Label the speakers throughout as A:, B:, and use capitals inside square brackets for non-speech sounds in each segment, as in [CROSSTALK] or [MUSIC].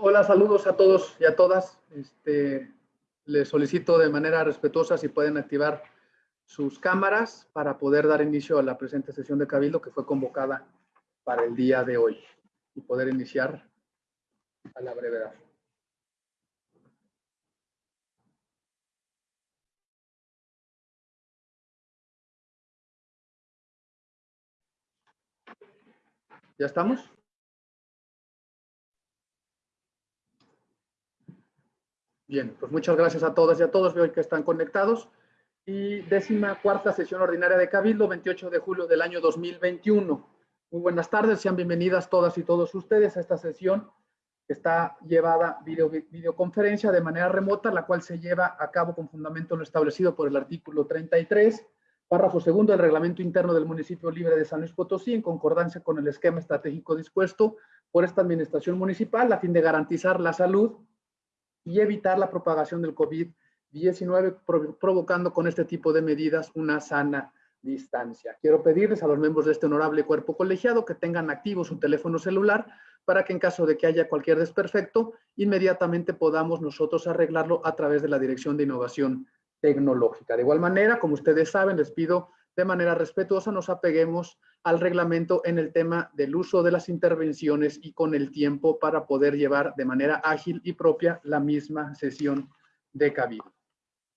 A: Hola, saludos a todos y a todas. Este, les solicito de manera respetuosa si pueden activar sus cámaras para poder dar inicio a la presente sesión de Cabildo que fue convocada para el día de hoy y poder iniciar a la brevedad. ¿Ya estamos? Bien, pues muchas gracias a todas y a todos. Veo que están conectados. Y décima cuarta sesión ordinaria de Cabildo, 28 de julio del año 2021. Muy buenas tardes, sean bienvenidas todas y todos ustedes a esta sesión que está llevada video, videoconferencia de manera remota, la cual se lleva a cabo con fundamento lo establecido por el artículo 33, párrafo segundo del reglamento interno del municipio libre de San Luis Potosí, en concordancia con el esquema estratégico dispuesto por esta administración municipal a fin de garantizar la salud y evitar la propagación del COVID-19, provocando con este tipo de medidas una sana distancia. Quiero pedirles a los miembros de este honorable cuerpo colegiado que tengan activo su teléfono celular para que en caso de que haya cualquier desperfecto, inmediatamente podamos nosotros arreglarlo a través de la Dirección de Innovación Tecnológica. De igual manera, como ustedes saben, les pido de manera respetuosa nos apeguemos al reglamento en el tema del uso de las intervenciones y con el tiempo para poder llevar de manera ágil y propia la misma sesión de cabildo.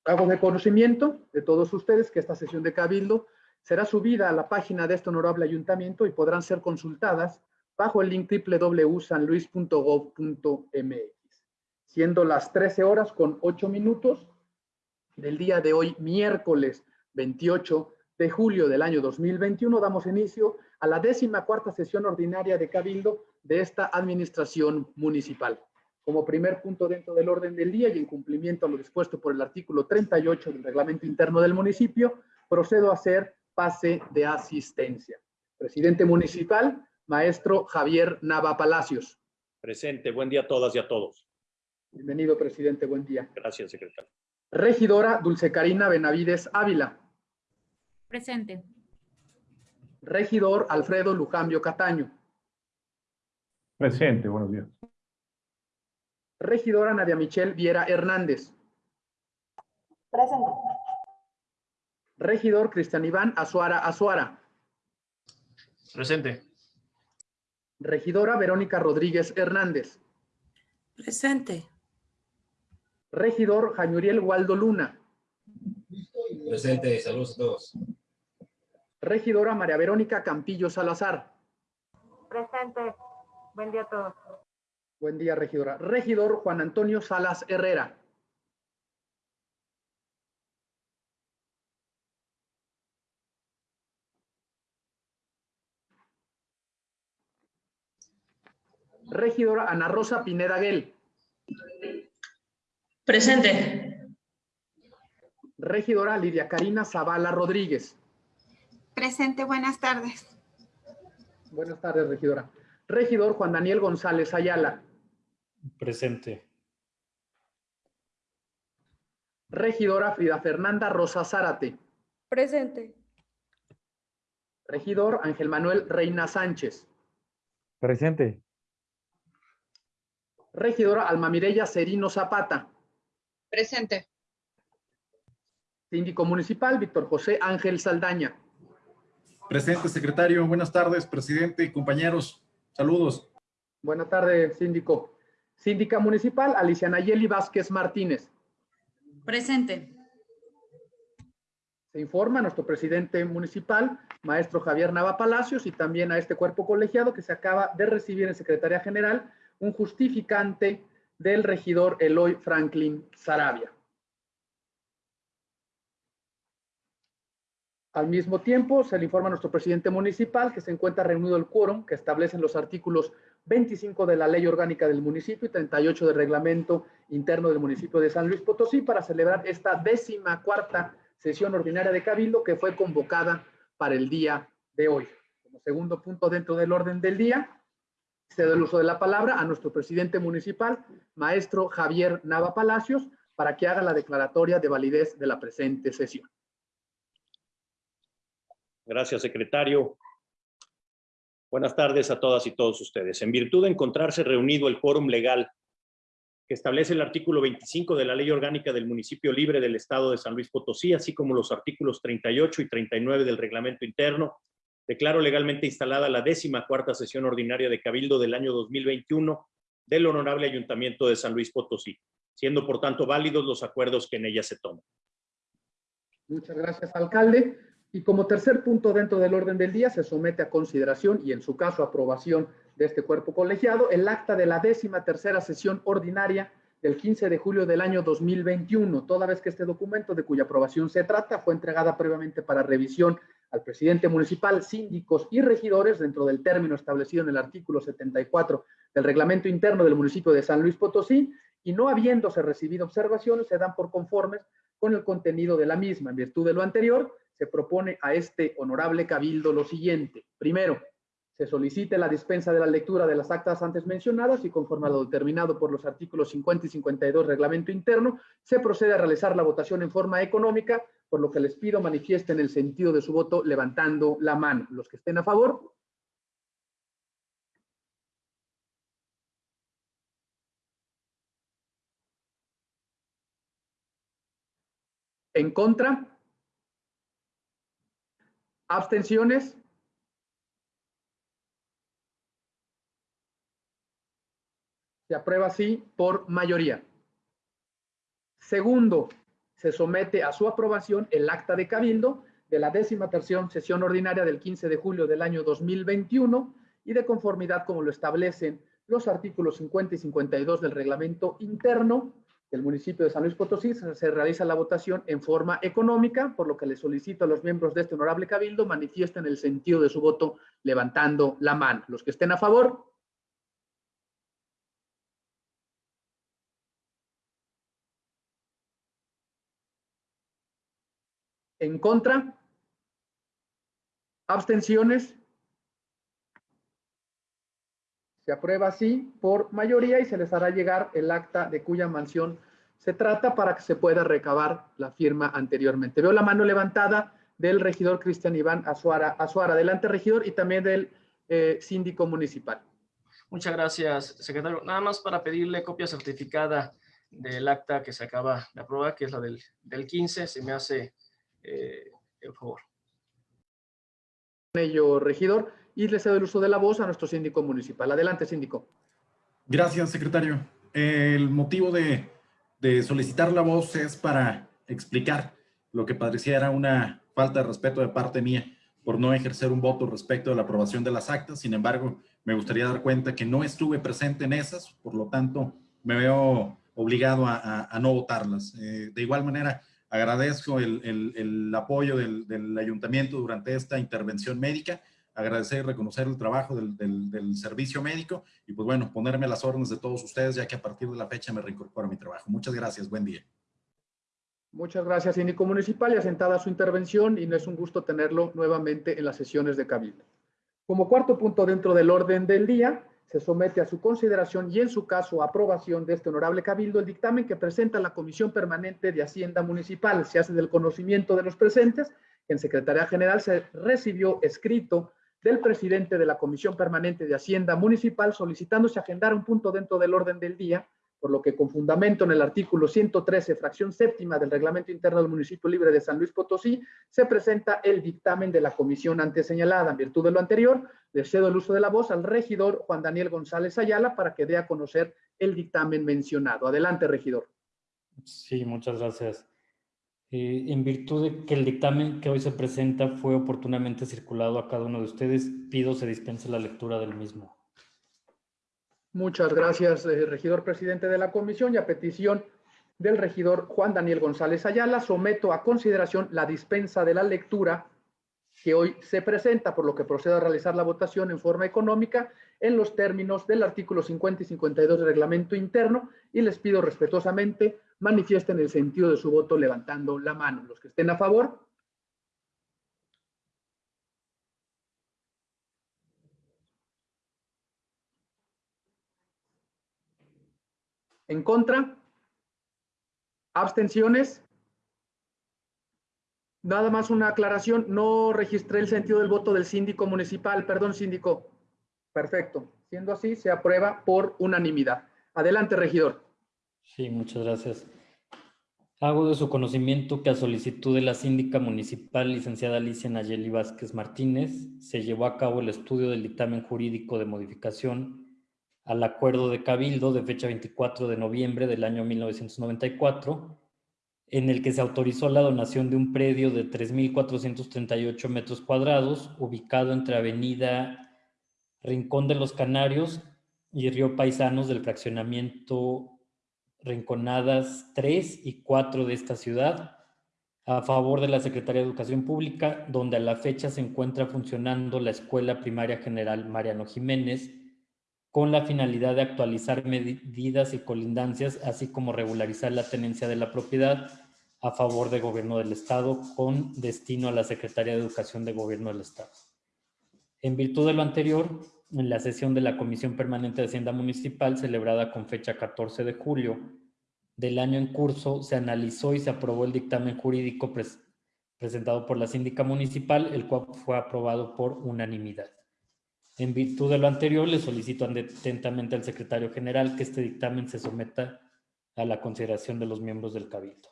A: Hago de conocimiento de todos ustedes que esta sesión de cabildo será subida a la página de este honorable ayuntamiento y podrán ser consultadas bajo el link www.sanluis.gov.mx, siendo las 13 horas con 8 minutos del día de hoy, miércoles 28 de julio del año 2021 damos inicio a la décima cuarta sesión ordinaria de Cabildo de esta administración municipal. Como primer punto dentro del orden del día y en cumplimiento a lo dispuesto por el artículo 38 del reglamento interno del municipio, procedo a hacer pase de asistencia. Presidente municipal, maestro Javier Nava Palacios.
B: Presente, buen día a todas y a todos.
A: Bienvenido, presidente, buen día.
B: Gracias, secretario.
A: Regidora Dulce Carina Benavides Ávila.
C: Presente.
A: Regidor Alfredo Lujambio Cataño.
D: Presente, buenos días.
A: Regidora Nadia Michelle Viera Hernández.
E: Presente.
A: Regidor Cristian Iván Azuara Azuara.
F: Presente.
A: Regidora Verónica Rodríguez Hernández.
E: Presente.
A: Regidor Jañuriel Waldo Luna.
F: Presente, saludos a todos.
A: Regidora María Verónica Campillo Salazar.
E: Presente. Buen día a todos.
A: Buen día, regidora. Regidor Juan Antonio Salas Herrera. Regidora Ana Rosa Pineda Guel.
G: Presente.
A: Regidora Lidia Karina Zavala Rodríguez.
C: Presente, buenas tardes.
A: Buenas tardes, regidora. Regidor Juan Daniel González Ayala.
B: Presente.
A: Regidora Frida Fernanda Rosa Zárate.
E: Presente.
A: Regidor Ángel Manuel Reina Sánchez.
D: Presente.
A: Regidora Alma Mireya Serino Zapata.
G: Presente.
A: Síndico municipal Víctor José Ángel Saldaña.
H: Presente, secretario. Buenas tardes, presidente y compañeros. Saludos.
A: Buenas tardes, síndico. Síndica municipal Alicia Nayeli Vázquez Martínez.
G: Presente.
A: Se informa a nuestro presidente municipal, maestro Javier Nava Palacios, y también a este cuerpo colegiado que se acaba de recibir en Secretaría General un justificante del regidor Eloy Franklin Sarabia. Al mismo tiempo, se le informa a nuestro presidente municipal que se encuentra reunido el quórum que establecen los artículos 25 de la Ley Orgánica del Municipio y 38 del Reglamento Interno del Municipio de San Luis Potosí para celebrar esta décima cuarta sesión ordinaria de Cabildo que fue convocada para el día de hoy. Como segundo punto dentro del orden del día, cedo el uso de la palabra a nuestro presidente municipal, maestro Javier Nava Palacios, para que haga la declaratoria de validez de la presente sesión.
B: Gracias, secretario. Buenas tardes a todas y todos ustedes. En virtud de encontrarse reunido el quórum legal que establece el artículo 25 de la Ley Orgánica del Municipio Libre del Estado de San Luis Potosí, así como los artículos 38 y 39 del Reglamento Interno, declaro legalmente instalada la décima cuarta sesión ordinaria de Cabildo del año 2021 del Honorable Ayuntamiento de San Luis Potosí, siendo por tanto válidos los acuerdos que en ella se toman.
A: Muchas gracias, alcalde. Y como tercer punto dentro del orden del día, se somete a consideración y en su caso aprobación de este cuerpo colegiado el acta de la décima tercera sesión ordinaria del 15 de julio del año 2021, toda vez que este documento de cuya aprobación se trata fue entregada previamente para revisión al presidente municipal, síndicos y regidores dentro del término establecido en el artículo 74 del reglamento interno del municipio de San Luis Potosí y no habiéndose recibido observaciones se dan por conformes con el contenido de la misma. En virtud de lo anterior, se propone a este honorable cabildo lo siguiente. Primero, se solicite la dispensa de la lectura de las actas antes mencionadas y conforme a lo determinado por los artículos 50 y 52 reglamento interno, se procede a realizar la votación en forma económica, por lo que les pido manifiesten el sentido de su voto levantando la mano. Los que estén a favor. En contra. Abstenciones. Se aprueba así por mayoría. Segundo, se somete a su aprobación el acta de cabildo de la décima tercera sesión ordinaria del 15 de julio del año 2021 y de conformidad como lo establecen los artículos 50 y 52 del reglamento interno del municipio de San Luis Potosí, se, realiza la votación en forma económica, por lo que le solicito a los miembros de este honorable cabildo manifiesten el sentido de su voto levantando la mano. Los que estén a favor, ¿En contra? ¿Abstenciones? Se aprueba así por mayoría y se les hará llegar el acta de cuya mansión se trata para que se pueda recabar la firma anteriormente. Veo la mano levantada del regidor Cristian Iván Azuara. Azuara, adelante regidor y también del eh, síndico municipal.
I: Muchas gracias, secretario. Nada más para pedirle copia certificada del acta que se acaba de aprobar, que es la del, del 15, se me hace eh, el favor.
A: Ello, regidor, y le cedo el uso de la voz a nuestro síndico municipal. Adelante, síndico.
H: Gracias, secretario. El motivo de, de solicitar la voz es para explicar lo que pareciera una falta de respeto de parte mía por no ejercer un voto respecto de la aprobación de las actas. Sin embargo, me gustaría dar cuenta que no estuve presente en esas, por lo tanto, me veo obligado a, a, a no votarlas. Eh, de igual manera, agradezco el, el, el apoyo del, del, ayuntamiento durante esta intervención médica, agradecer y reconocer el trabajo del, del, servicio médico y pues bueno, ponerme a las órdenes de todos ustedes ya que a partir de la fecha me reincorporo a mi trabajo. Muchas gracias, buen día.
A: Muchas gracias, síndico municipal, y asentada su intervención, y no es un gusto tenerlo nuevamente en las sesiones de Cabildo. Como cuarto punto dentro del orden del día, se somete a su consideración y en su caso aprobación de este honorable cabildo el dictamen que presenta la Comisión Permanente de Hacienda Municipal. Se hace del conocimiento de los presentes en Secretaría General se recibió escrito del presidente de la Comisión Permanente de Hacienda Municipal solicitándose agendar un punto dentro del orden del día por lo que con fundamento en el artículo 113, fracción séptima del Reglamento Interno del Municipio Libre de San Luis Potosí, se presenta el dictamen de la comisión antes señalada. En virtud de lo anterior, le cedo el uso de la voz al regidor Juan Daniel González Ayala para que dé a conocer el dictamen mencionado. Adelante, regidor.
J: Sí, muchas gracias. Eh, en virtud de que el dictamen que hoy se presenta fue oportunamente circulado a cada uno de ustedes, pido se dispense la lectura del mismo.
A: Muchas gracias, eh, regidor presidente de la comisión y a petición del regidor Juan Daniel González Ayala, someto a consideración la dispensa de la lectura que hoy se presenta, por lo que procedo a realizar la votación en forma económica en los términos del artículo 50 y 52 del reglamento interno y les pido respetuosamente manifiesten el sentido de su voto levantando la mano. Los que estén a favor, ¿En contra? ¿Abstenciones? Nada más una aclaración, no registré el sentido del voto del síndico municipal, perdón síndico. Perfecto, siendo así se aprueba por unanimidad. Adelante, regidor.
J: Sí, muchas gracias. Hago de su conocimiento que a solicitud de la síndica municipal, licenciada Alicia Nayeli Vázquez Martínez, se llevó a cabo el estudio del dictamen jurídico de modificación al acuerdo de Cabildo de fecha 24 de noviembre del año 1994, en el que se autorizó la donación de un predio de 3.438 metros cuadrados, ubicado entre Avenida Rincón de los Canarios y Río Paisanos del fraccionamiento Rinconadas 3 y 4 de esta ciudad, a favor de la Secretaría de Educación Pública, donde a la fecha se encuentra funcionando la Escuela Primaria General Mariano Jiménez, con la finalidad de actualizar medidas y colindancias, así como regularizar la tenencia de la propiedad a favor del gobierno del Estado con destino a la Secretaría de Educación de Gobierno del Estado. En virtud de lo anterior, en la sesión de la Comisión Permanente de Hacienda Municipal celebrada con fecha 14 de julio del año en curso, se analizó y se aprobó el dictamen jurídico presentado por la síndica municipal, el cual fue aprobado por unanimidad. En virtud de lo anterior, le solicito atentamente al secretario general que este dictamen se someta a la consideración de los miembros del Cabildo.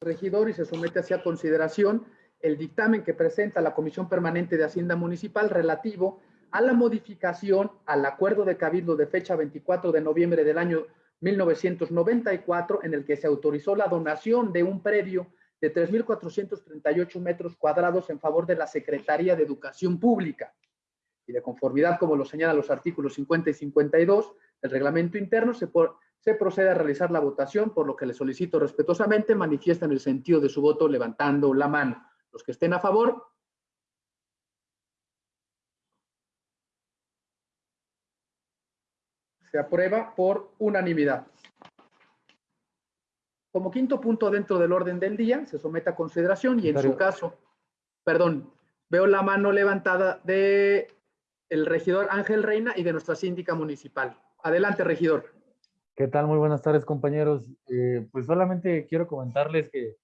A: Regidor y se somete hacia consideración el dictamen que presenta la Comisión Permanente de Hacienda Municipal relativo a la modificación al acuerdo de Cabildo de fecha 24 de noviembre del año 1994, en el que se autorizó la donación de un predio de 3.438 metros cuadrados en favor de la Secretaría de Educación Pública. Y de conformidad, como lo señalan los artículos 50 y 52 del reglamento interno, se, por, se procede a realizar la votación, por lo que le solicito respetuosamente manifiesten el sentido de su voto levantando la mano. Los que estén a favor. Se aprueba por unanimidad. Como quinto punto dentro del orden del día, se somete a consideración y en su caso, perdón, veo la mano levantada de el regidor Ángel Reina y de nuestra síndica municipal. Adelante, regidor.
D: ¿Qué tal? Muy buenas tardes, compañeros. Eh, pues solamente quiero comentarles que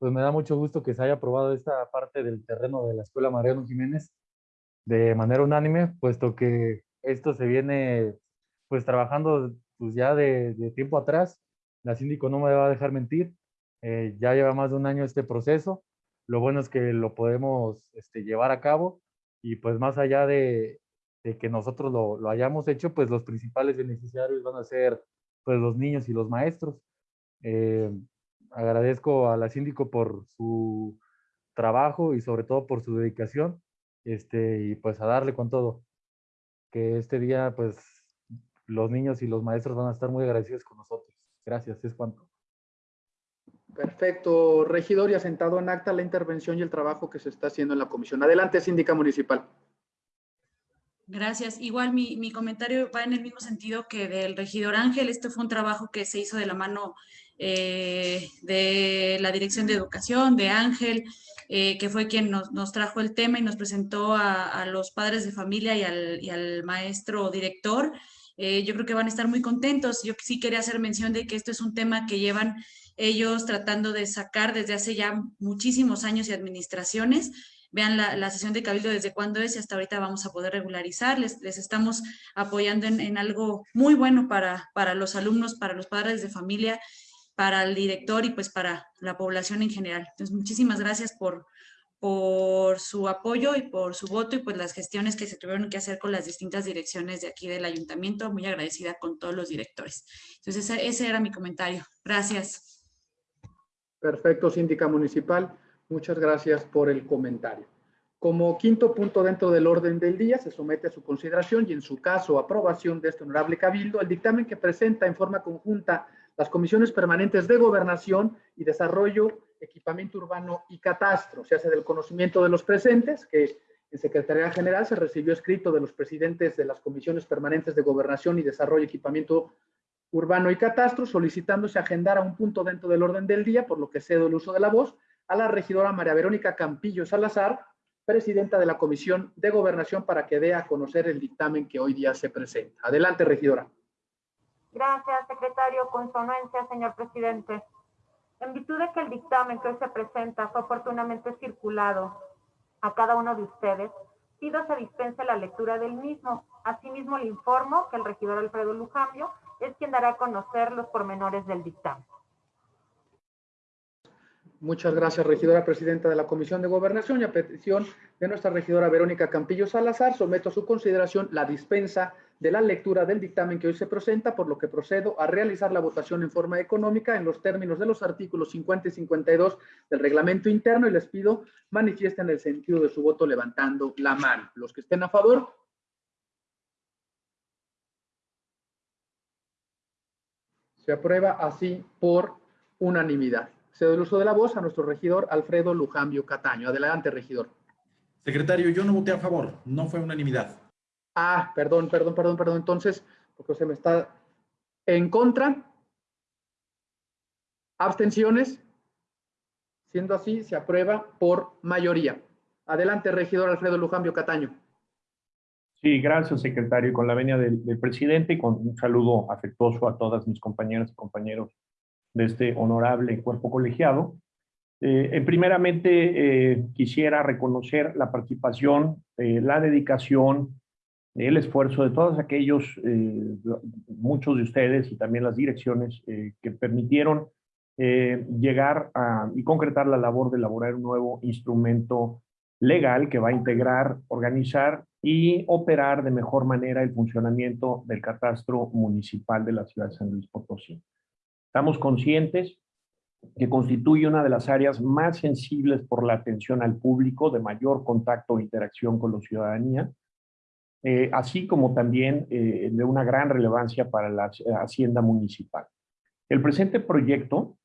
D: pues me da mucho gusto que se haya aprobado esta parte del terreno de la Escuela Mariano Jiménez de manera unánime, puesto que esto se viene pues trabajando pues ya de, de tiempo atrás. La síndico no me va a dejar mentir. Eh, ya lleva más de un año este proceso. Lo bueno es que lo podemos este, llevar a cabo y pues más allá de, de que nosotros lo, lo, hayamos hecho, pues los principales beneficiarios van a ser pues los niños y los maestros. Eh, agradezco a la síndico por su trabajo y sobre todo por su dedicación, este, y pues a darle con todo. Que este día, pues, los niños y los maestros van a estar muy agradecidos con nosotros. Gracias, es cuanto.
A: Perfecto, regidor, y asentado en acta la intervención y el trabajo que se está haciendo en la comisión. Adelante, síndica municipal.
G: Gracias. Igual mi, mi, comentario va en el mismo sentido que del regidor Ángel. Este fue un trabajo que se hizo de la mano eh, de la Dirección de Educación, de Ángel, eh, que fue quien nos, nos, trajo el tema y nos presentó a, los padres de familia y al, y al maestro director. Eh, yo creo que van a estar muy contentos. Yo sí quería hacer mención de que esto es un tema que llevan ellos tratando de sacar desde hace ya muchísimos años y administraciones vean la, la, sesión de cabildo desde cuándo es y hasta ahorita vamos a poder regularizar. Les, les estamos apoyando en, en, algo muy bueno para, para los alumnos, para los padres de familia, para el director y pues para la población en general. Entonces, muchísimas gracias por, por su apoyo y por su voto y pues las gestiones que se tuvieron que hacer con las distintas direcciones de aquí del ayuntamiento. Muy agradecida con todos los directores. Entonces, ese, ese era mi comentario. Gracias.
A: Perfecto, síndica municipal. Muchas gracias por el comentario. Como quinto punto dentro del orden del día, se somete a su consideración y en su caso aprobación de este honorable cabildo el dictamen que presenta en forma conjunta las comisiones permanentes de gobernación y desarrollo, equipamiento urbano y catastro. Se hace del conocimiento de los presentes que en Secretaría General se recibió escrito de los presidentes de las comisiones permanentes de gobernación y desarrollo, equipamiento urbano y catastro, solicitándose agendar a un punto dentro del orden del día, por lo que cedo el uso de la voz, a la regidora María Verónica Campillo Salazar, presidenta de la Comisión de Gobernación, para que dé a conocer el dictamen que hoy día se presenta. Adelante, regidora.
E: Gracias, secretario. Con su anuencia, señor presidente. En virtud de que el dictamen que hoy se presenta fue oportunamente circulado a cada uno de ustedes, pido se dispense la lectura del mismo. Asimismo, le informo que el regidor Alfredo Lujambio es quien dará a conocer los pormenores del dictamen.
A: Muchas gracias, regidora presidenta de la Comisión de Gobernación y a petición de nuestra regidora Verónica Campillo Salazar, someto a su consideración la dispensa de la lectura del dictamen que hoy se presenta, por lo que procedo a realizar la votación en forma económica en los términos de los artículos 50 y 52 del reglamento interno y les pido manifiesten el sentido de su voto levantando la mano. Los que estén a favor. Se aprueba así por unanimidad. Cedo el uso de la voz a nuestro regidor Alfredo Lujambio Cataño. Adelante, regidor.
H: Secretario, yo no voté a favor, no fue unanimidad.
A: Ah, perdón, perdón, perdón, perdón. Entonces, porque se me está en contra. Abstenciones. Siendo así, se aprueba por mayoría. Adelante, regidor Alfredo Lujambio Cataño.
K: Sí, gracias, secretario. Con la venia del, presidente y con un saludo afectuoso a todas mis compañeras y compañeros de este honorable cuerpo colegiado. Eh, primeramente, eh, quisiera reconocer la participación, eh, la dedicación, el esfuerzo de todos aquellos, eh, muchos de ustedes y también las direcciones eh, que permitieron llegar a, y concretar la labor de elaborar un nuevo instrumento legal que va a integrar, organizar y operar de mejor manera el funcionamiento del catastro municipal de la ciudad de San Luis Potosí. Estamos conscientes que constituye una de las áreas más sensibles por la atención al público, de mayor contacto e interacción con la ciudadanía, eh, así como también eh, de una gran relevancia para la hacienda municipal. El presente proyecto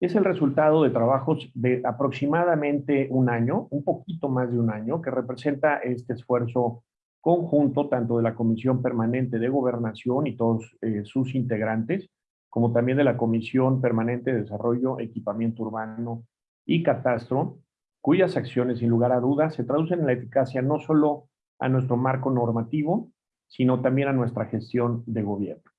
K: es el resultado de trabajos de aproximadamente un año, un poquito más de un año, que representa este esfuerzo conjunto tanto de la Comisión Permanente de Gobernación y todos eh, sus integrantes, como también de la Comisión Permanente de Desarrollo, Equipamiento Urbano y Catastro, cuyas acciones, sin lugar a dudas, se traducen en la eficacia no solo a nuestro marco normativo, sino también a nuestra gestión de gobierno.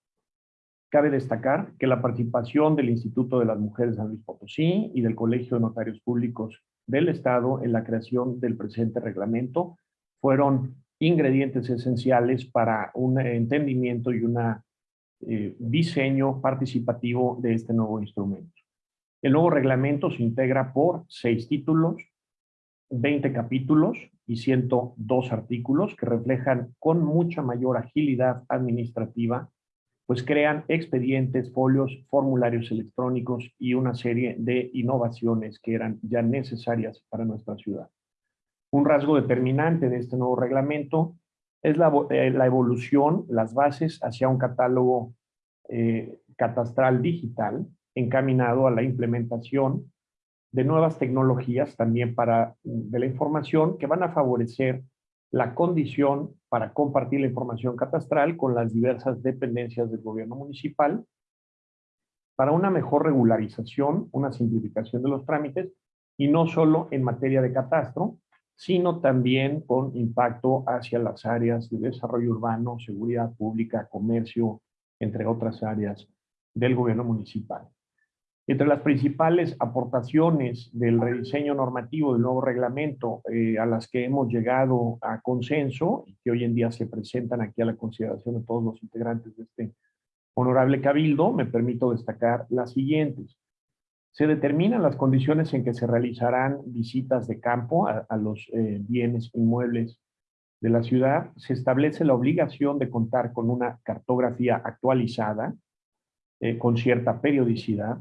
K: Cabe destacar que la participación del Instituto de las Mujeres San Luis Potosí y del Colegio de Notarios Públicos del Estado en la creación del presente reglamento fueron ingredientes esenciales para un entendimiento y un eh, diseño participativo de este nuevo instrumento. El nuevo reglamento se integra por seis títulos, 20 capítulos y 102 artículos que reflejan con mucha mayor agilidad administrativa pues crean expedientes, folios, formularios electrónicos y una serie de innovaciones que eran ya necesarias para nuestra ciudad. Un rasgo determinante de este nuevo reglamento es la, eh, evolución, las bases hacia un catálogo eh, catastral digital encaminado a la implementación de nuevas tecnologías también para de la información que van a favorecer la condición para compartir la información catastral con las diversas dependencias del gobierno municipal para una mejor regularización, una simplificación de los trámites y no solo en materia de catastro, sino también con impacto hacia las áreas de desarrollo urbano, seguridad pública, comercio, entre otras áreas del gobierno municipal. Entre las principales aportaciones del rediseño normativo del nuevo reglamento eh, a las que hemos llegado a consenso y que hoy en día se presentan aquí a la consideración de todos los integrantes de este honorable cabildo, me permito destacar las siguientes. Se determinan las condiciones en que se realizarán visitas de campo a, a los eh, bienes inmuebles de la ciudad. Se establece la obligación de contar con una cartografía actualizada eh, con cierta periodicidad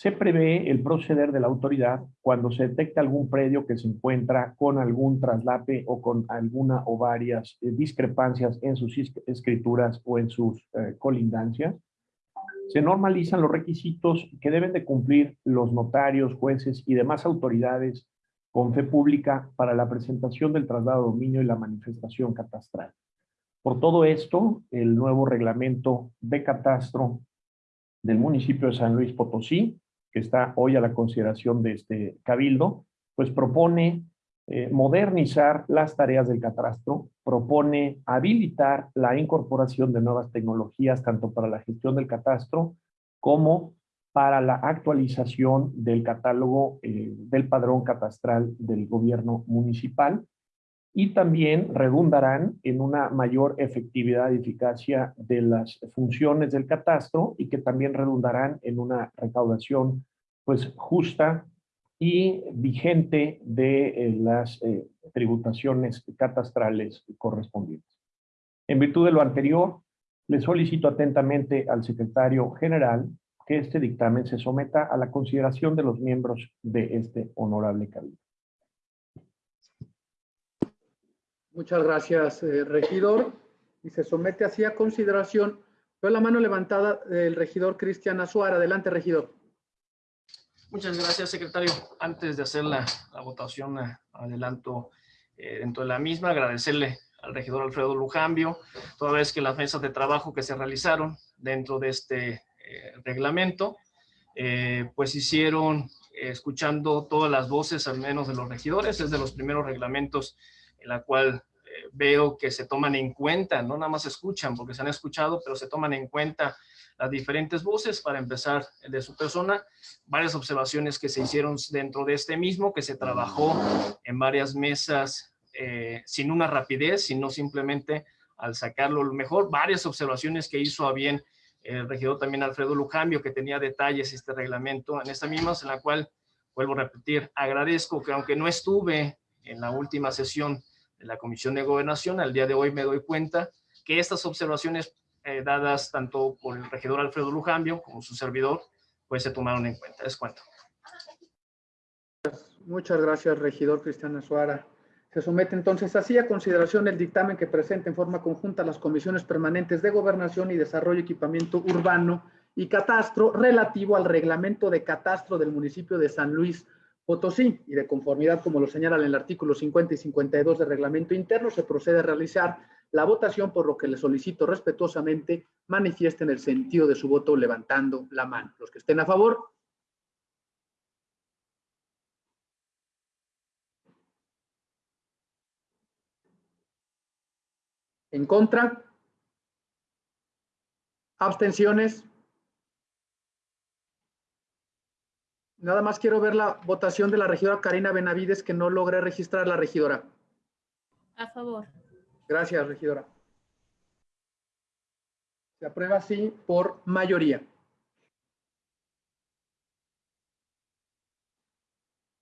K: se prevé el proceder de la autoridad cuando se detecta algún predio que se encuentra con algún traslape o con alguna o varias eh, discrepancias en sus escrituras o en sus eh, colindancias. Se normalizan los requisitos que deben de cumplir los notarios, jueces y demás autoridades con fe pública para la presentación del traslado de dominio y la manifestación catastral. Por todo esto, el nuevo reglamento de catastro del municipio de San Luis Potosí que está hoy a la consideración de este cabildo, pues propone eh, modernizar las tareas del catastro, propone habilitar la incorporación de nuevas tecnologías tanto para la gestión del catastro como para la actualización del catálogo eh, del padrón catastral del gobierno municipal y también redundarán en una mayor efectividad y eficacia de las funciones del catastro y que también redundarán en una recaudación pues justa y vigente de eh, las eh, tributaciones catastrales correspondientes. En virtud de lo anterior, le solicito atentamente al secretario general que este dictamen se someta a la consideración de los miembros de este honorable cabildo.
A: Muchas gracias, eh, regidor. Y se somete así a consideración. Veo la mano levantada del regidor Cristian Azuara. Adelante, regidor.
I: Muchas gracias, secretario. Antes de hacer la, votación, eh, adelanto eh, dentro de la misma, agradecerle al regidor Alfredo Lujambio, toda vez que las mesas de trabajo que se realizaron dentro de este reglamento, pues hicieron, escuchando todas las voces, al menos de los regidores, es de los primeros reglamentos en la cual eh, veo que se toman en cuenta, no nada más escuchan porque se han escuchado, pero se toman en cuenta las diferentes voces para empezar de su persona, varias observaciones que se hicieron dentro de este mismo, que se trabajó en varias mesas eh, sin una rapidez, sino simplemente al sacarlo lo mejor, varias observaciones que hizo a bien el regidor también Alfredo Lujambio, que tenía detalles este reglamento en esta misma, en la cual, vuelvo a repetir, agradezco que aunque no estuve en la última sesión la Comisión de Gobernación, al día de hoy me doy cuenta que estas observaciones eh, dadas tanto por el regidor Alfredo Lujambio como su servidor, pues se tomaron en cuenta. Es cuanto.
A: Muchas gracias, regidor Cristian Azuara. Se somete entonces así a consideración el dictamen que presenta en forma conjunta las comisiones permanentes de Gobernación y Desarrollo, Equipamiento Urbano y Catastro relativo al reglamento de catastro del municipio de San Luis Potosí y de conformidad, como lo señalan en el artículo 50 y 52 del reglamento interno, se procede a realizar la votación, por lo que le solicito respetuosamente manifiesten el sentido de su voto levantando la mano. Los que estén a favor. En contra. Abstenciones. Nada más quiero ver la votación de la regidora Karina Benavides, que no logré registrar la regidora.
C: A favor.
A: Gracias, regidora. Se aprueba así por mayoría.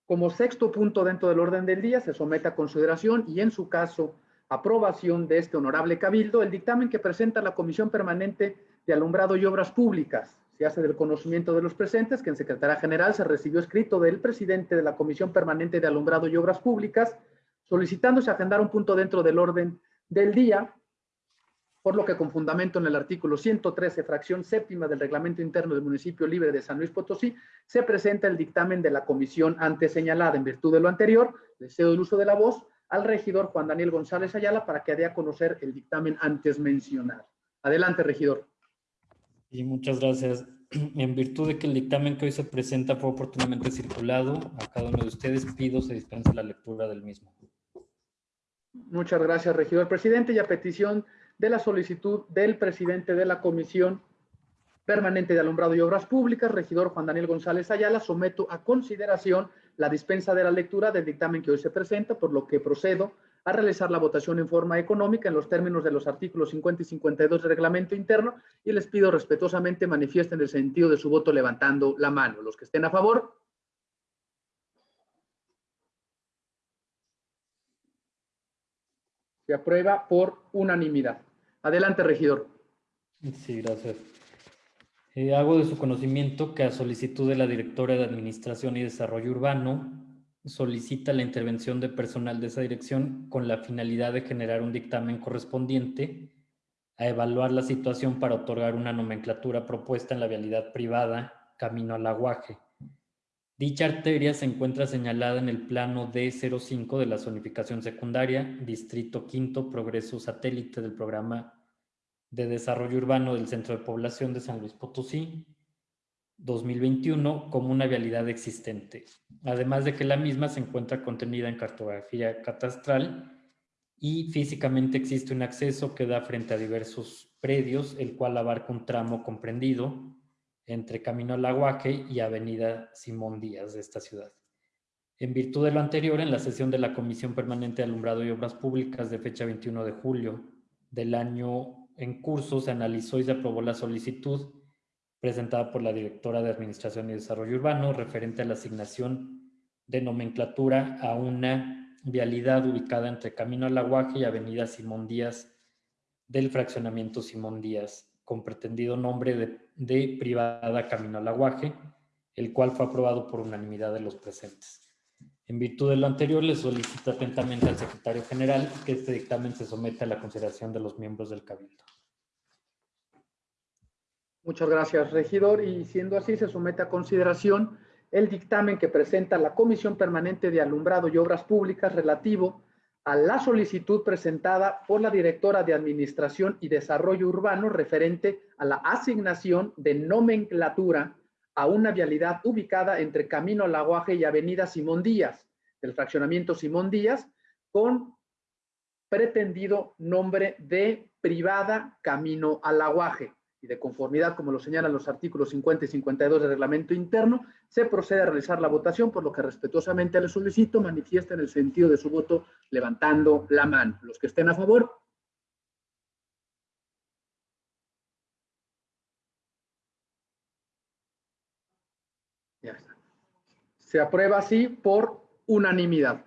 A: Como sexto punto dentro del orden del día, se somete a consideración y, en su caso, aprobación de este honorable cabildo, el dictamen que presenta la Comisión Permanente de Alumbrado y Obras Públicas, se hace del conocimiento de los presentes que en Secretaría General se recibió escrito del presidente de la Comisión Permanente de Alumbrado y Obras Públicas solicitándose agendar un punto dentro del orden del día, por lo que con fundamento en el artículo 113, fracción séptima del Reglamento Interno del Municipio Libre de San Luis Potosí, se presenta el dictamen de la comisión antes señalada. En virtud de lo anterior, le cedo el uso de la voz al regidor Juan Daniel González Ayala para que dé a conocer el dictamen antes mencionado. Adelante, regidor.
J: Y muchas gracias. [CLEARS THROAT] En virtud de que el dictamen que hoy se presenta fue oportunamente circulado, a cada uno de ustedes pido se dispense la lectura del mismo.
A: Muchas gracias, regidor presidente. Y a petición de la solicitud del presidente de la Comisión Permanente de Alumbrado y Obras Públicas, regidor Juan Daniel González Ayala, someto a consideración la dispensa de la lectura del dictamen que hoy se presenta, por lo que procedo a realizar la votación en forma económica en los términos de los artículos 50 y 52 del reglamento interno y les pido respetuosamente manifiesten el sentido de su voto levantando la mano. Los que estén a favor. Se aprueba por unanimidad. Adelante, regidor.
J: Sí, gracias. Eh, hago de su conocimiento que a solicitud de la directora de Administración y Desarrollo Urbano, solicita la intervención de personal de esa dirección con la finalidad de generar un dictamen correspondiente a evaluar la situación para otorgar una nomenclatura propuesta en la vialidad privada Camino al Aguaje. Dicha arteria se encuentra señalada en el plano D05 de la zonificación secundaria, Distrito Quinto, Progreso Satélite del Programa de Desarrollo Urbano del Centro de Población de San Luis Potosí, 2021 como una vialidad existente, además de que la misma se encuentra contenida en cartografía catastral y físicamente existe un acceso que da frente a diversos predios, el cual abarca un tramo comprendido entre Camino al Aguaje y Avenida Simón Díaz de esta ciudad. En virtud de lo anterior, en la sesión de la Comisión Permanente de Alumbrado y Obras Públicas de fecha 21 de julio del año en curso, se analizó y se aprobó la solicitud presentada por la directora de Administración y Desarrollo Urbano referente a la asignación de nomenclatura a una vialidad ubicada entre Camino al Aguaje y Avenida Simón Díaz del fraccionamiento Simón Díaz, con pretendido nombre de, privada Camino al Aguaje, el cual fue aprobado por unanimidad de los presentes. En virtud de lo anterior, le solicito atentamente al secretario general que este dictamen se someta a la consideración de los miembros del Cabildo.
A: Muchas gracias, regidor. Y siendo así, se somete a consideración el dictamen que presenta la Comisión Permanente de Alumbrado y Obras Públicas relativo a la solicitud presentada por la directora de Administración y Desarrollo Urbano referente a la asignación de nomenclatura a una vialidad ubicada entre Camino al Aguaje y Avenida Simón Díaz, del fraccionamiento Simón Díaz, con pretendido nombre de privada Camino al Aguaje. Y de conformidad, como lo señalan los artículos 50 y 52 del reglamento interno, se procede a realizar la votación, por lo que respetuosamente le solicito manifiesten el sentido de su voto levantando la mano. Los que estén a favor, Ya está. Se aprueba así por unanimidad.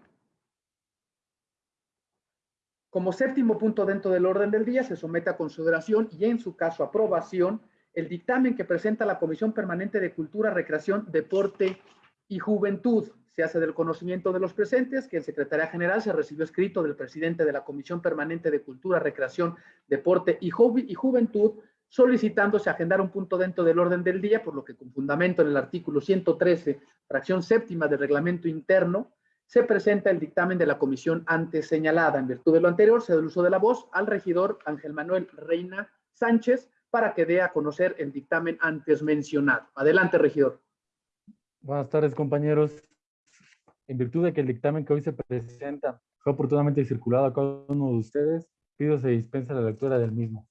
A: Como séptimo punto dentro del orden del día, se somete a consideración y en su caso aprobación el dictamen que presenta la Comisión Permanente de Cultura, Recreación, Deporte y Juventud. Se hace del conocimiento de los presentes que el Secretaría General se recibió escrito del presidente de la Comisión Permanente de Cultura, Recreación, Deporte y, Ju y Juventud solicitándose agendar un punto dentro del orden del día, por lo que con fundamento en el artículo 113, fracción séptima del reglamento interno, se presenta el dictamen de la comisión antes señalada. En virtud de lo anterior, se da el uso de la voz al regidor Ángel Manuel Reina Sánchez para que dé a conocer el dictamen antes mencionado. Adelante, regidor.
D: Buenas tardes, compañeros. En virtud de que el dictamen que hoy se presenta fue oportunamente circulado a cada uno de ustedes, pido se dispense la lectura del mismo.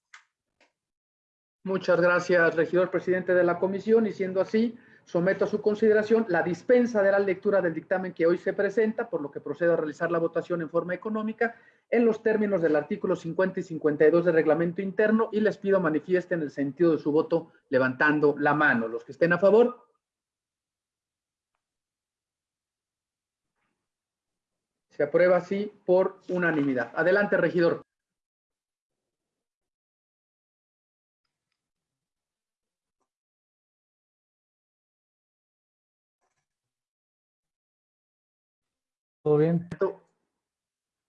A: Muchas gracias, regidor presidente de la comisión, y siendo así, someto a su consideración la dispensa de la lectura del dictamen que hoy se presenta, por lo que procedo a realizar la votación en forma económica en los términos del artículo 50 y 52 del reglamento interno y les pido manifiesten el sentido de su voto levantando la mano. Los que estén a favor. Se aprueba así por unanimidad. Adelante, regidor.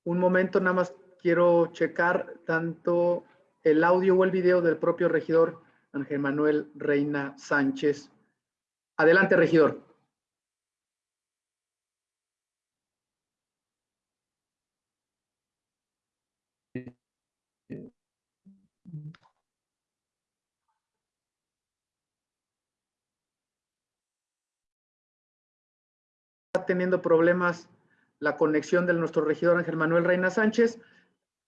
A: Un momento, nada más quiero checar tanto el audio o el video del propio regidor Ángel Manuel Reina Sánchez. Adelante, regidor. Está teniendo problemas la conexión de nuestro regidor Ángel Manuel Reina Sánchez.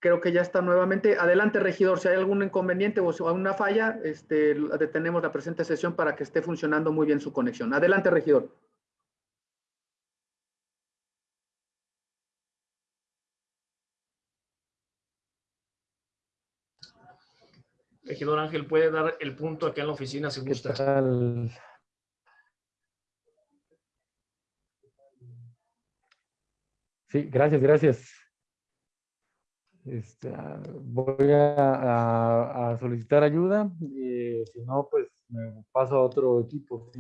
A: Creo que ya está nuevamente. Adelante, regidor. Si hay algún inconveniente o alguna falla, este, detenemos la presente sesión para que esté funcionando muy bien su conexión. Adelante, regidor.
I: Regidor Ángel, puede dar el punto acá en la oficina si gusta.
D: Sí, gracias, gracias. Este, voy a, solicitar ayuda y si no, pues me paso a otro equipo.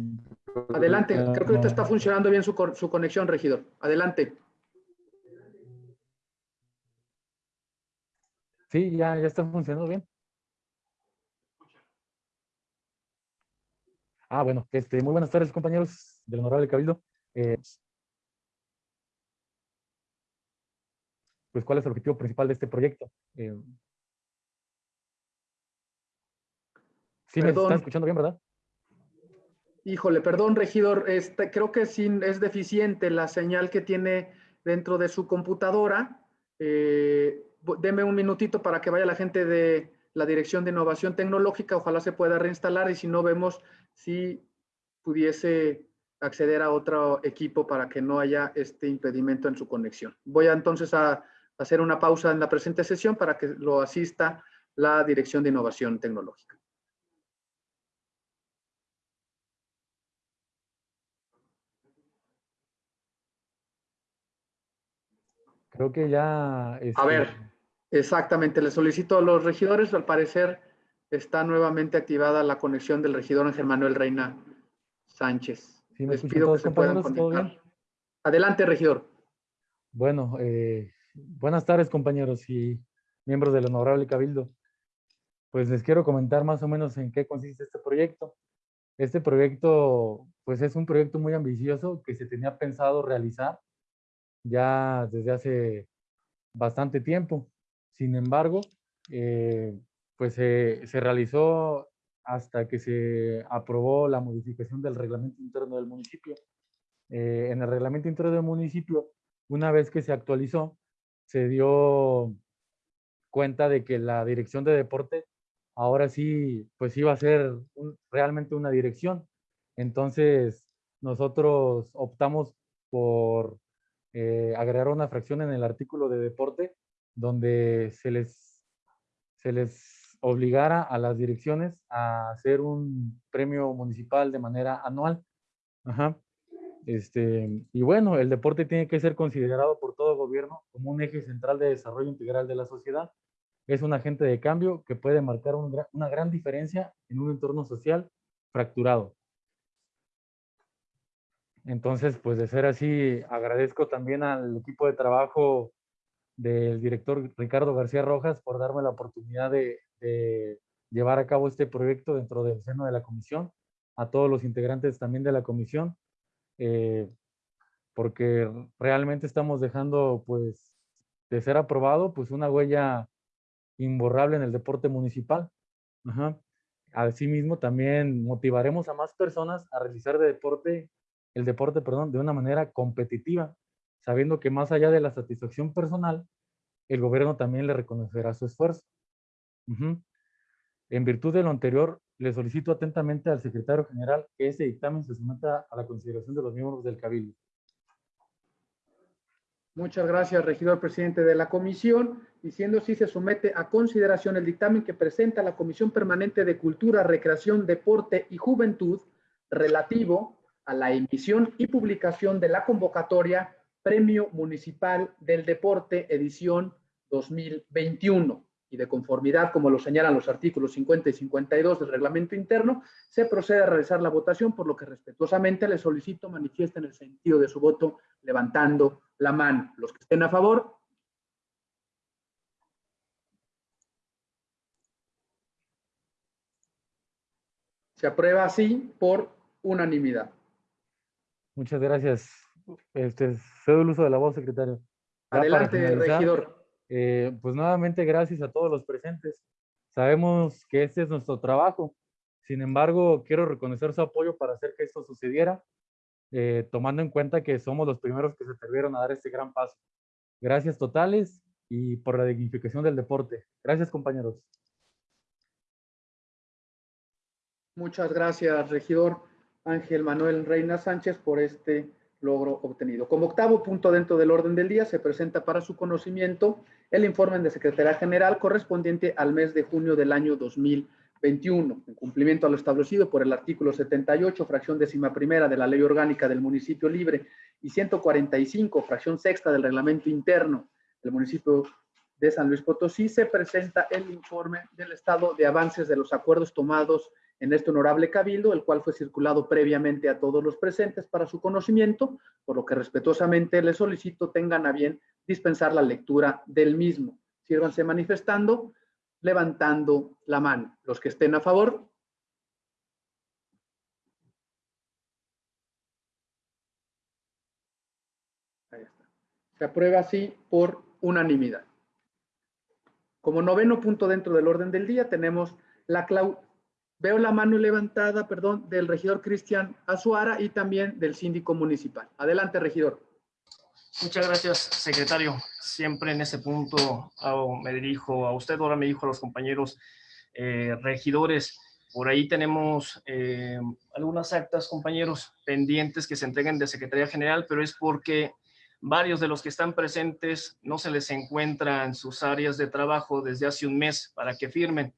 A: Adelante, creo que ahorita está funcionando bien su, su conexión, regidor. Adelante.
D: Sí, ya, ya está funcionando bien. Ah, bueno, este, muy buenas tardes, compañeros del Honorable Cabildo. Eh, pues, ¿cuál es el objetivo principal de este proyecto? Eh, sí, me están escuchando bien, ¿verdad?
A: Híjole, perdón, regidor, este, creo que sí es deficiente la señal que tiene dentro de su computadora. Eh, deme un minutito para que vaya la gente de la Dirección de Innovación Tecnológica, ojalá se pueda reinstalar y si no vemos si pudiese acceder a otro equipo para que no haya este impedimento en su conexión. Voy a entonces a hacer una pausa en la presente sesión para que lo asista la Dirección de Innovación Tecnológica.
D: Creo que ya...
A: A
D: este,
A: ver, exactamente, le solicito a los regidores, al parecer está nuevamente activada la conexión del regidor Ángel Manuel Reina Sánchez.
D: ¿Sí me
A: Les pido que se puedan conectar. Adelante, regidor.
D: Bueno, eh, buenas tardes compañeros y miembros del Honorable Cabildo. Pues les quiero comentar más o menos en qué consiste este proyecto. Este proyecto, pues es un proyecto muy ambicioso que se tenía pensado realizar ya desde hace bastante tiempo. Sin embargo, eh, pues se, realizó hasta que se aprobó la modificación del reglamento interno del municipio. Eh, en el reglamento interno del municipio, una vez que se actualizó, se dio cuenta de que la dirección de deporte ahora sí, pues iba a ser realmente una dirección. Entonces, nosotros optamos por eh, agregar una fracción en el artículo de deporte donde se les, se les obligara a las direcciones a hacer un premio municipal de manera anual. Ajá. Este, y bueno, el deporte tiene que ser considerado por todo gobierno como un eje central de desarrollo integral de la sociedad. Es un agente de cambio que puede marcar una gran diferencia en un entorno social fracturado. Entonces, pues de ser así, agradezco también al equipo de trabajo del director Ricardo García Rojas por darme la oportunidad de llevar a cabo este proyecto dentro del seno de la comisión, a todos los integrantes también de la comisión, eh, porque realmente estamos dejando, pues, de ser aprobado, pues una huella imborrable en el deporte municipal. Ajá. Asimismo, también motivaremos a más personas a realizar de deporte, el deporte, perdón, de una manera competitiva, sabiendo que más allá de la satisfacción personal, el gobierno también le reconocerá su esfuerzo. Ujú. En virtud de lo anterior, le solicito atentamente al secretario general que ese dictamen se someta a la consideración de los miembros del Cabildo.
A: Muchas gracias, regidor presidente de la comisión. Y siendo así, se somete a consideración el dictamen que presenta la Comisión Permanente de Cultura, Recreación, Deporte y Juventud relativo a la emisión y publicación de la convocatoria Premio Municipal del Deporte edición 2021. Y de conformidad, como lo señalan los artículos 50 y 52 del reglamento interno, se procede a realizar la votación, por lo que respetuosamente le solicito manifiesten el sentido de su voto levantando la mano. Los que estén a favor. Se aprueba así por unanimidad.
D: Muchas gracias. Este, cedo el uso de la voz, secretario. Ya
A: Adelante, regidor.
D: Eh, pues nuevamente gracias a todos los presentes. Sabemos que este es nuestro trabajo. Sin embargo, quiero reconocer su apoyo para hacer que esto sucediera, eh, tomando en cuenta que somos los primeros que se atrevieron a dar este gran paso. Gracias totales y por la dignificación del deporte. Gracias, compañeros.
A: Muchas gracias, regidor Ángel Manuel Reina Sánchez, por este logro obtenido. Como octavo punto dentro del orden del día, se presenta para su conocimiento el informe de Secretaría General correspondiente al mes de junio del año 2021, en cumplimiento a lo establecido por el artículo 78, fracción décima primera de la Ley Orgánica del Municipio Libre y 145, fracción sexta del Reglamento Interno del municipio de San Luis Potosí, se presenta el informe del estado de avances de los acuerdos tomados en este honorable cabildo, el cual fue circulado previamente a todos los presentes para su conocimiento, por lo que respetuosamente les solicito tengan a bien dispensar la lectura del mismo. Sírvanse manifestando, levantando la mano. Los que estén a favor. Ahí está. Se aprueba así por unanimidad. Como noveno punto dentro del orden del día tenemos la clau Veo la mano levantada, perdón, del regidor Cristian Azuara y también del síndico municipal. Adelante, regidor.
I: Muchas gracias, secretario. Siempre en ese punto hago- me dirijo a usted, ahora me dirijo a los compañeros eh, regidores. Por ahí tenemos eh, algunas actas, compañeros, pendientes que se entreguen de Secretaría General, pero es porque varios de los que están presentes no se les encuentra en sus áreas de trabajo desde hace un mes para que firmen.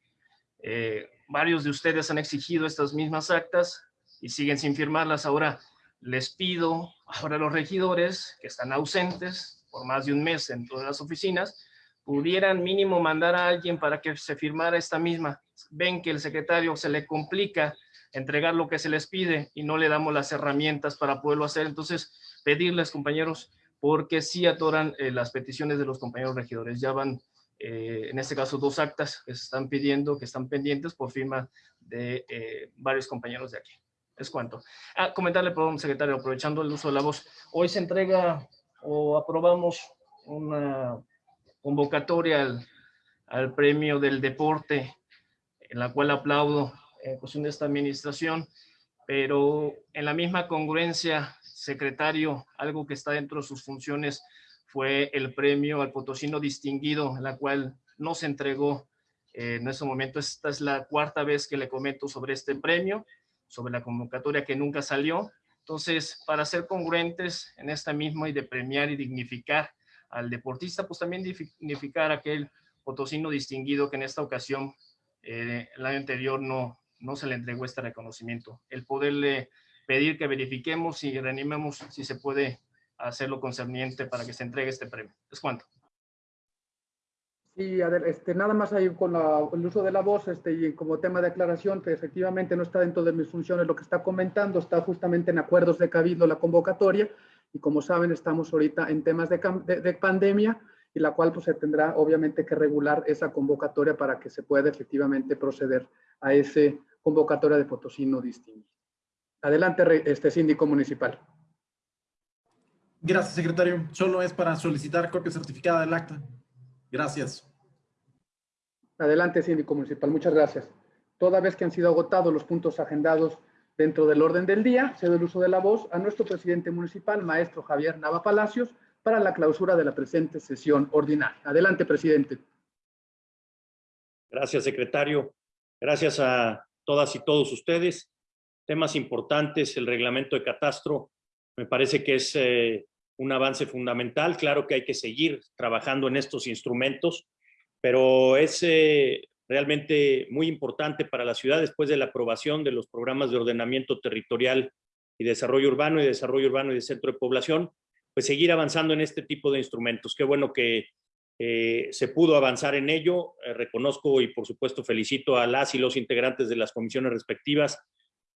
I: Eh, varios de ustedes han exigido estas mismas actas y siguen sin firmarlas. Ahora les pido, ahora los regidores que están ausentes por más de un mes en todas las oficinas, pudieran mínimo mandar a alguien para que se firmara esta misma. Ven que el secretario se le complica entregar lo que se les pide y no le damos las herramientas para poderlo hacer. Entonces, pedirles, compañeros, porque sí atoran eh, las peticiones de los compañeros regidores. Ya van, eh, en este caso, dos actas que se están pidiendo, que están pendientes por firma de eh, varios compañeros de aquí. Es cuanto. Ah, comentarle, perdón, secretario, aprovechando el uso de la voz. Hoy se entrega o aprobamos una convocatoria al, al, premio del deporte, en la cual aplaudo en cuestión de esta administración, pero en la misma congruencia, secretario, algo que está dentro de sus funciones fue el premio al potosino distinguido, la cual no se entregó eh, en ese momento. Esta es la cuarta vez que le comento sobre este premio, sobre la convocatoria que nunca salió. Entonces, para ser congruentes en esta misma y de premiar y dignificar al deportista, pues también dignificar aquel potosino distinguido que en esta ocasión, eh, el año anterior, no, no se le entregó este reconocimiento. El poderle pedir que verifiquemos y reanimemos si se puede hacerlo concerniente para que se entregue este premio. ¿Es cuánto?
A: Sí, este, nada más ahí con el uso de la voz este, y como tema de aclaración, que efectivamente no está dentro de mis funciones lo que está comentando, está justamente en acuerdos de cabildo la convocatoria y como saben estamos ahorita en temas de, de, de pandemia y la cual pues se tendrá obviamente que regular esa convocatoria para que se pueda efectivamente proceder a ese convocatoria de Potosino distinguido. Adelante, este síndico municipal.
H: Gracias, secretario. Solo es para solicitar copia certificada del acta. Gracias.
A: Adelante, síndico municipal. Muchas gracias. Toda vez que han sido agotados los puntos agendados dentro del orden del día, cedo el uso de la voz a nuestro presidente municipal, maestro Javier Nava Palacios, para la clausura de la presente sesión ordinaria. Adelante, presidente.
B: Gracias, secretario. Gracias a todas y todos ustedes. Temas importantes, el reglamento de catastro, me parece que es eh, un avance fundamental. Claro que hay que seguir trabajando en estos instrumentos, pero es eh, realmente muy importante para la ciudad después de la aprobación de los programas de ordenamiento territorial y desarrollo urbano y desarrollo urbano y de centro de población, pues seguir avanzando en este tipo de instrumentos. Qué bueno que eh, se pudo avanzar en ello. Eh, reconozco y por supuesto felicito a las y los integrantes de las comisiones respectivas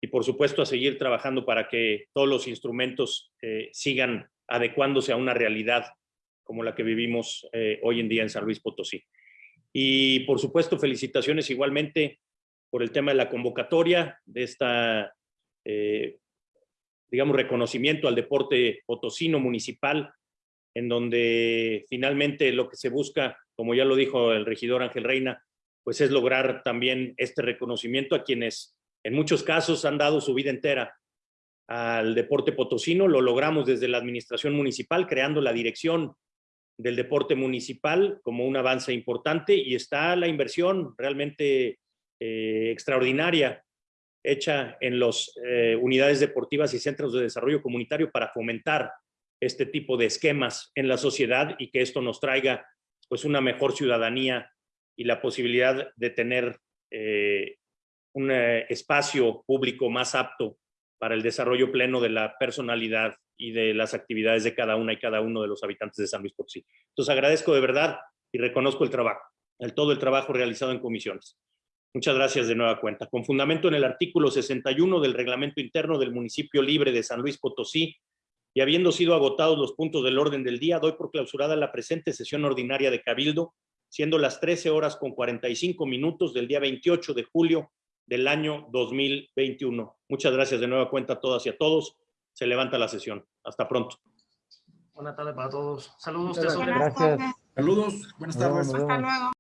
B: y por supuesto a seguir trabajando para que todos los instrumentos sigan adecuándose a una realidad como la que vivimos eh, hoy en día en San Luis Potosí. Y por supuesto, felicitaciones igualmente por el tema de la convocatoria, de esta, eh, digamos, reconocimiento al deporte potosino municipal, en donde finalmente lo que se busca, como ya lo dijo el regidor Ángel Reina, pues es lograr también este reconocimiento a quienes en muchos casos han dado su vida entera al deporte potosino. Lo logramos desde la administración municipal, creando la dirección del deporte municipal como un avance importante y está la inversión realmente eh, extraordinaria hecha en las eh, unidades deportivas y centros de desarrollo comunitario para fomentar este tipo de esquemas en la sociedad y que esto nos traiga pues una mejor ciudadanía y la posibilidad de tener eh, un espacio público más apto para el desarrollo pleno de la personalidad y de las actividades de cada una y cada uno de los habitantes de San Luis Potosí. Entonces agradezco de verdad y reconozco el trabajo, el todo el trabajo realizado en comisiones. Muchas gracias de nueva cuenta. Con fundamento en el artículo 61 del reglamento interno del municipio libre de San Luis Potosí y habiendo sido agotados los puntos del orden del día, doy por clausurada la presente sesión ordinaria de Cabildo, siendo las 13 horas con 45 minutos del día 28 de julio del año 2021. Muchas gracias de nueva cuenta a todas y a todos. Se levanta la sesión. Hasta pronto.
I: Buenas tardes para todos. Saludos.
D: Gracias.
H: Saludos. Buenas tardes.
D: Hasta luego.